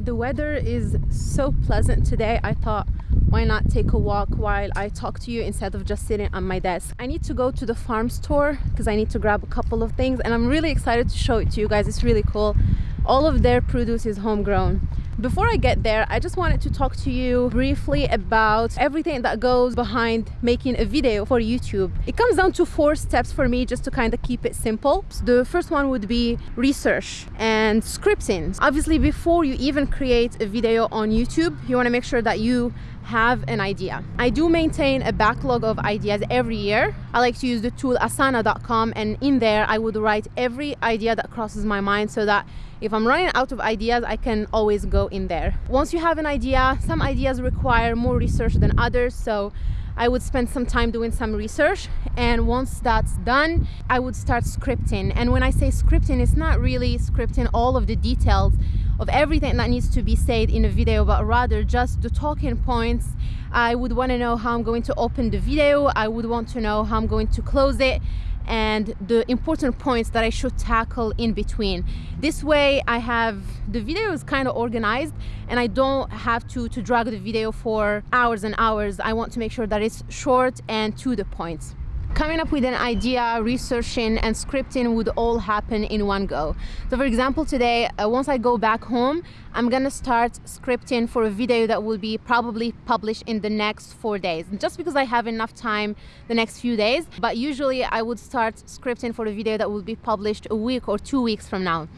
The weather is so pleasant today. I thought why not take a walk while I talk to you instead of just sitting on my desk. I need to go to the farm store because I need to grab a couple of things and I'm really excited to show it to you guys. It's really cool. All of their produce is homegrown. Before I get there, I just wanted to talk to you briefly about everything that goes behind making a video for YouTube. It comes down to four steps for me just to kind of keep it simple. The first one would be research and scripting. Obviously, before you even create a video on YouTube, you want to make sure that you have an idea. I do maintain a backlog of ideas every year. I like to use the tool asana.com and in there I would write every idea that crosses my mind so that if I'm running out of ideas, I can always go in there. Once you have an idea, some ideas require more research than others. So I would spend some time doing some research and once that's done I would start scripting and when I say scripting it's not really scripting all of the details of everything that needs to be said in a video but rather just the talking points I would want to know how I'm going to open the video I would want to know how I'm going to close it and the important points that I should tackle in between. This way I have the video is kind of organized and I don't have to, to drag the video for hours and hours. I want to make sure that it's short and to the point coming up with an idea, researching and scripting would all happen in one go. So for example, today, uh, once I go back home, I'm gonna start scripting for a video that will be probably published in the next four days. Just because I have enough time the next few days, but usually I would start scripting for a video that will be published a week or two weeks from now.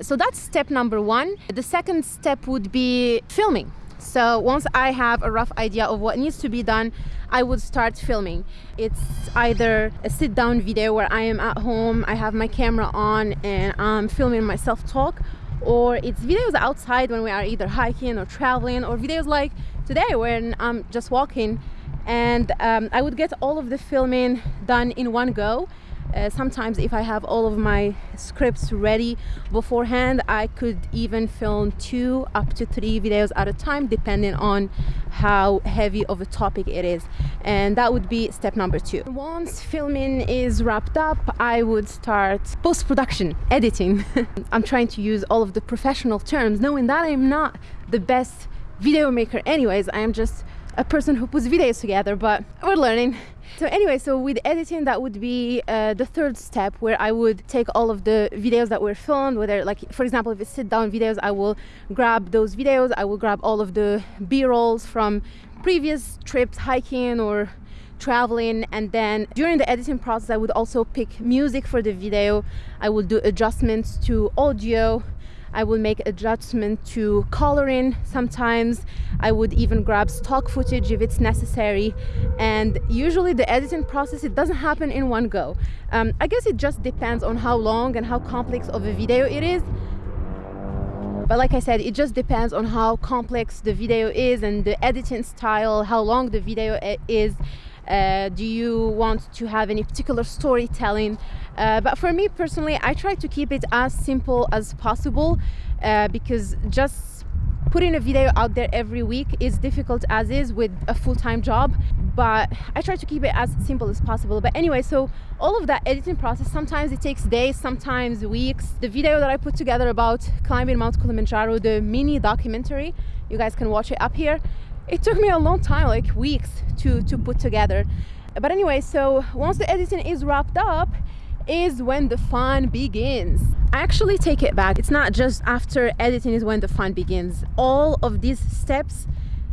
So that's step number one. The second step would be filming. So once I have a rough idea of what needs to be done, I would start filming. It's either a sit down video where I am at home, I have my camera on and I'm filming myself talk, or it's videos outside when we are either hiking or traveling, or videos like today when I'm just walking and um, I would get all of the filming done in one go uh, sometimes if I have all of my scripts ready beforehand I could even film two up to three videos at a time depending on how heavy of a topic it is. And that would be step number two. Once filming is wrapped up I would start post-production editing. I'm trying to use all of the professional terms knowing that I'm not the best video maker anyways. I am just a person who puts videos together but we're learning. So anyway so with editing that would be uh, the third step where i would take all of the videos that were filmed whether like for example if it's sit down videos i will grab those videos i will grab all of the b-rolls from previous trips hiking or traveling and then during the editing process i would also pick music for the video. I will do adjustments to audio I will make adjustment to coloring sometimes. I would even grab stock footage if it's necessary. And usually the editing process it doesn't happen in one go. Um, I guess it just depends on how long and how complex of a video it is. But like I said it just depends on how complex the video is and the editing style how long the video is uh, do you want to have any particular storytelling? Uh, but for me personally I try to keep it as simple as possible uh, because just putting a video out there every week is difficult as is with a full-time job. But I try to keep it as simple as possible. But anyway so all of that editing process sometimes it takes days sometimes weeks. The video that I put together about climbing Mount Kilimanjaro the mini documentary you guys can watch it up here it took me a long time like weeks to to put together. But anyway so once the editing is wrapped up is when the fun begins. I actually take it back. It's not just after editing is when the fun begins. All of these steps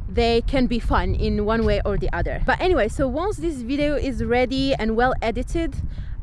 they can be fun in one way or the other. But anyway so once this video is ready and well edited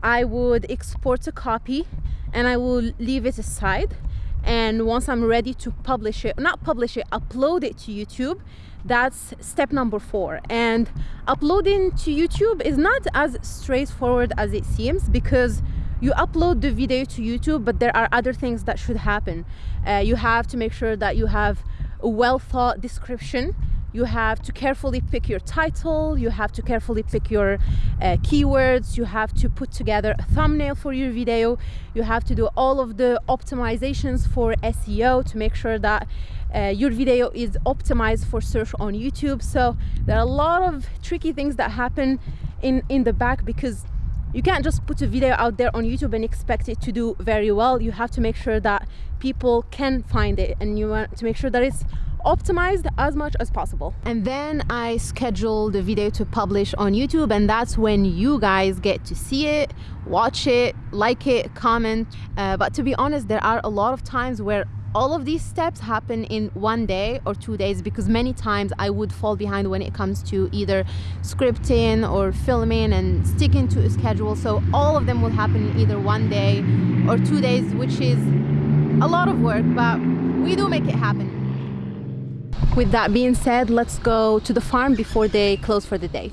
I would export a copy and I will leave it aside and once I'm ready to publish it not publish it upload it to YouTube that's step number four. And uploading to YouTube is not as straightforward as it seems because you upload the video to YouTube but there are other things that should happen. Uh, you have to make sure that you have a well thought description you have to carefully pick your title you have to carefully pick your uh, keywords you have to put together a thumbnail for your video you have to do all of the optimizations for SEO to make sure that uh, your video is optimized for search on YouTube so there are a lot of tricky things that happen in in the back because you can't just put a video out there on YouTube and expect it to do very well. You have to make sure that people can find it and you want to make sure that it's optimized as much as possible. And then I schedule the video to publish on YouTube and that's when you guys get to see it, watch it, like it, comment. Uh, but to be honest, there are a lot of times where all of these steps happen in one day or two days because many times I would fall behind when it comes to either scripting or filming and sticking to a schedule. So all of them will happen in either one day or two days, which is a lot of work, but we do make it happen. With that being said, let's go to the farm before they close for the day.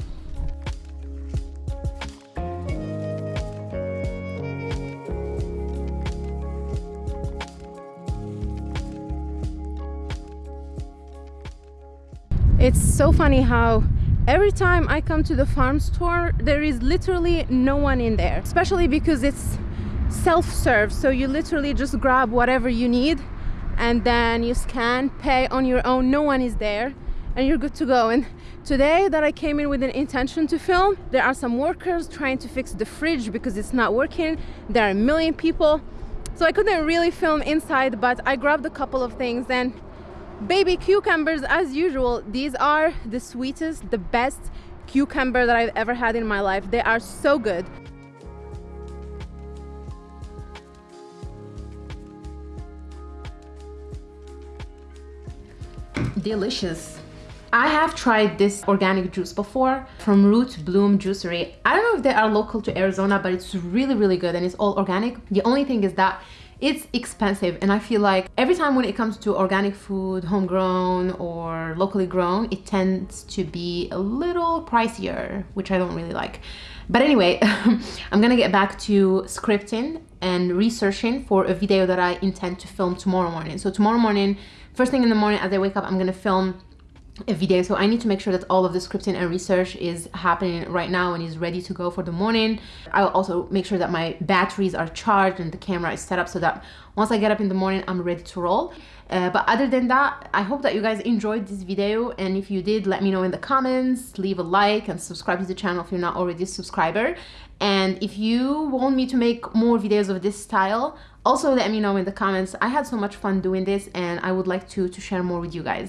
It's so funny how every time I come to the farm store, there is literally no one in there, especially because it's self-serve. So you literally just grab whatever you need and then you scan, pay on your own, no one is there and you're good to go. And today that I came in with an intention to film, there are some workers trying to fix the fridge because it's not working. There are a million people. So I couldn't really film inside, but I grabbed a couple of things and baby cucumbers as usual these are the sweetest the best cucumber that i've ever had in my life they are so good delicious I have tried this organic juice before from Root Bloom Juicery. I don't know if they are local to Arizona, but it's really, really good and it's all organic. The only thing is that it's expensive and I feel like every time when it comes to organic food, homegrown or locally grown, it tends to be a little pricier, which I don't really like. But anyway, I'm gonna get back to scripting and researching for a video that I intend to film tomorrow morning. So tomorrow morning, first thing in the morning as I wake up, I'm gonna film a video. So I need to make sure that all of the scripting and research is happening right now and is ready to go for the morning. I'll also make sure that my batteries are charged and the camera is set up so that once I get up in the morning I'm ready to roll. Uh, but other than that I hope that you guys enjoyed this video. And if you did let me know in the comments leave a like and subscribe to the channel if you're not already a subscriber. And if you want me to make more videos of this style also let me know in the comments. I had so much fun doing this and I would like to to share more with you guys